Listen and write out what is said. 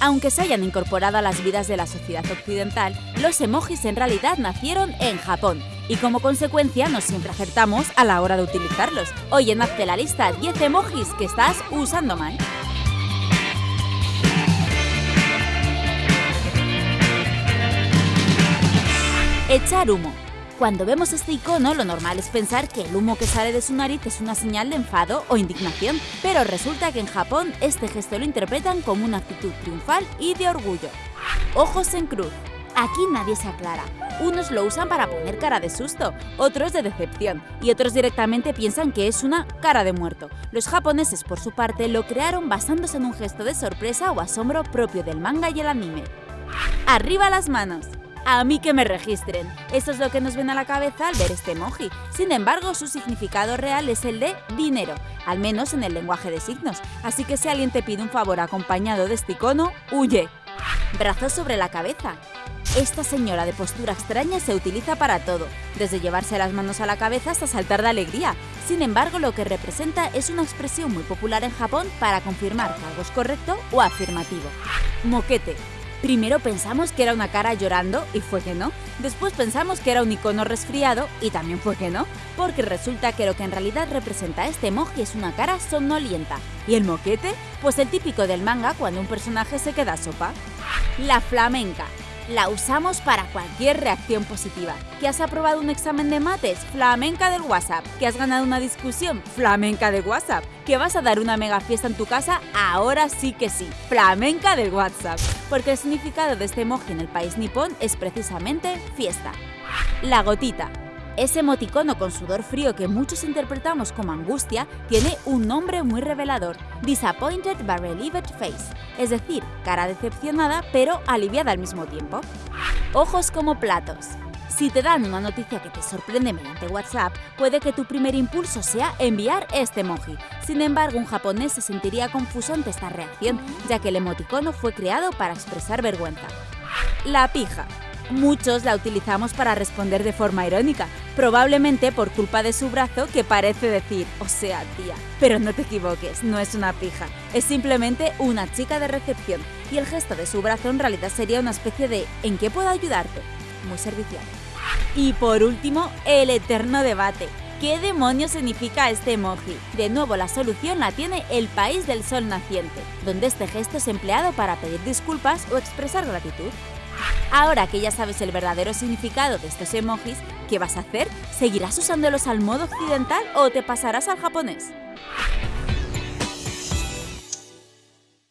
Aunque se hayan incorporado a las vidas de la sociedad occidental, los emojis en realidad nacieron en Japón y como consecuencia no siempre acertamos a la hora de utilizarlos. Hoy en Hazte la lista 10 emojis que estás usando mal. Echar humo. Cuando vemos este icono, lo normal es pensar que el humo que sale de su nariz es una señal de enfado o indignación, pero resulta que en Japón este gesto lo interpretan como una actitud triunfal y de orgullo. Ojos en cruz. Aquí nadie se aclara. Unos lo usan para poner cara de susto, otros de decepción y otros directamente piensan que es una cara de muerto. Los japoneses, por su parte, lo crearon basándose en un gesto de sorpresa o asombro propio del manga y el anime. Arriba las manos a mí que me registren. Eso es lo que nos viene a la cabeza al ver este emoji. Sin embargo, su significado real es el de dinero, al menos en el lenguaje de signos. Así que si alguien te pide un favor acompañado de este icono, huye. Brazos sobre la cabeza. Esta señora de postura extraña se utiliza para todo, desde llevarse las manos a la cabeza hasta saltar de alegría. Sin embargo, lo que representa es una expresión muy popular en Japón para confirmar que algo es correcto o afirmativo. Moquete Primero pensamos que era una cara llorando y fue que no. Después pensamos que era un icono resfriado y también fue que no, porque resulta que lo que en realidad representa este emoji es una cara somnolienta. ¿Y el moquete? Pues el típico del manga cuando un personaje se queda sopa. La flamenca. La usamos para cualquier reacción positiva. ¿Que has aprobado un examen de mates? Flamenca del WhatsApp. ¿Que has ganado una discusión? Flamenca de WhatsApp. ¿Que vas a dar una mega fiesta en tu casa? Ahora sí que sí. Flamenca del WhatsApp. Porque el significado de este emoji en el país nipón es precisamente fiesta. La gotita. Ese emoticono con sudor frío que muchos interpretamos como angustia tiene un nombre muy revelador, Disappointed but Relieved Face, es decir, cara decepcionada pero aliviada al mismo tiempo. Ojos como platos. Si te dan una noticia que te sorprende mediante WhatsApp, puede que tu primer impulso sea enviar este emoji. Sin embargo, un japonés se sentiría confuso ante esta reacción, ya que el emoticono fue creado para expresar vergüenza. La pija. Muchos la utilizamos para responder de forma irónica, probablemente por culpa de su brazo que parece decir, o sea, tía. Pero no te equivoques, no es una pija, es simplemente una chica de recepción, y el gesto de su brazo en realidad sería una especie de ¿en qué puedo ayudarte? Muy servicial. Y por último, el eterno debate. ¿Qué demonios significa este emoji? De nuevo, la solución la tiene el país del sol naciente, donde este gesto es empleado para pedir disculpas o expresar gratitud. Ahora que ya sabes el verdadero significado de estos emojis, ¿qué vas a hacer? ¿Seguirás usándolos al modo occidental o te pasarás al japonés?